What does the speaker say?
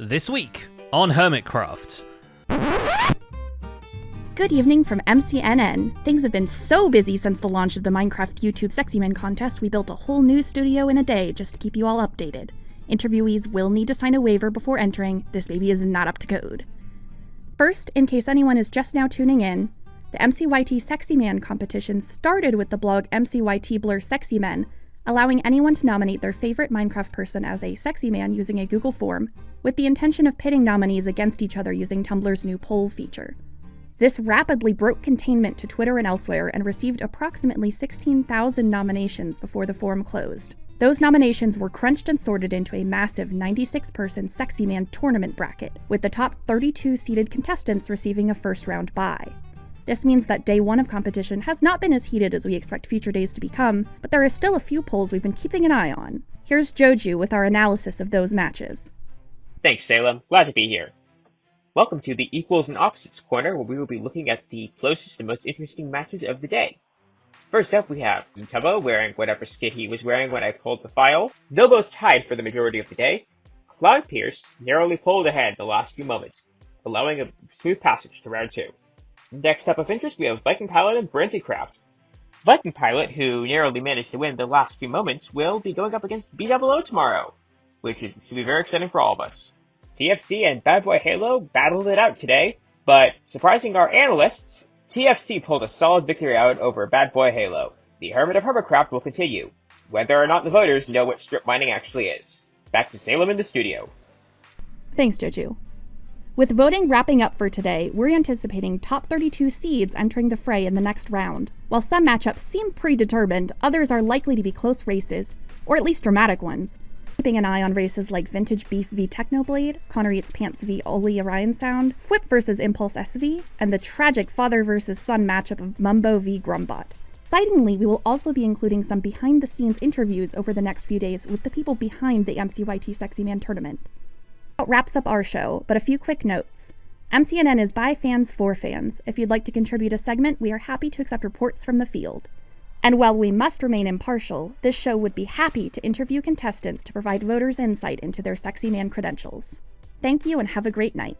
This week on Hermitcraft. Good evening from MCNN. Things have been so busy since the launch of the Minecraft YouTube Sexy Man contest, we built a whole new studio in a day just to keep you all updated. Interviewees will need to sign a waiver before entering, this baby is not up to code. First, in case anyone is just now tuning in, the MCYT Sexy Man competition started with the blog MCYT Blur Sexy Men, allowing anyone to nominate their favorite Minecraft person as a sexy man using a Google form, with the intention of pitting nominees against each other using Tumblr's new poll feature. This rapidly broke containment to Twitter and elsewhere and received approximately 16,000 nominations before the forum closed. Those nominations were crunched and sorted into a massive 96 person Sexy Man tournament bracket, with the top 32 seeded contestants receiving a first round bye. This means that day one of competition has not been as heated as we expect future days to become, but there are still a few polls we've been keeping an eye on. Here's Joju with our analysis of those matches. Thanks, Salem. Glad to be here. Welcome to the Equals and Opposites corner, where we will be looking at the closest and most interesting matches of the day. First up, we have Tubbo wearing whatever skit he was wearing when I pulled the file. Though both tied for the majority of the day, Clownpierce narrowly pulled ahead the last few moments, allowing a smooth passage to round two. Next up of interest, we have Viking Pilot and Brenzycraft. Viking Pilot, who narrowly managed to win the last few moments, will be going up against BWO tomorrow, which should be very exciting for all of us. TFC and Bad Boy Halo battled it out today, but surprising our analysts, TFC pulled a solid victory out over Bad Boy Halo. The Hermit of Hermitcraft will continue, whether or not the voters know what strip mining actually is. Back to Salem in the studio. Thanks, Joju. With voting wrapping up for today, we're anticipating top 32 seeds entering the fray in the next round. While some matchups seem predetermined, others are likely to be close races, or at least dramatic ones. Keeping an eye on races like Vintage Beef v Technoblade, Connor Eats Pants v Oli Orion Sound, Flip vs Impulse SV, and the tragic father vs son matchup of Mumbo v Grumbot. Excitingly, we will also be including some behind the scenes interviews over the next few days with the people behind the MCYT Sexy Man tournament. That wraps up our show, but a few quick notes. MCNN is by fans for fans. If you'd like to contribute a segment, we are happy to accept reports from the field. And while we must remain impartial, this show would be happy to interview contestants to provide voters insight into their sexy man credentials. Thank you and have a great night.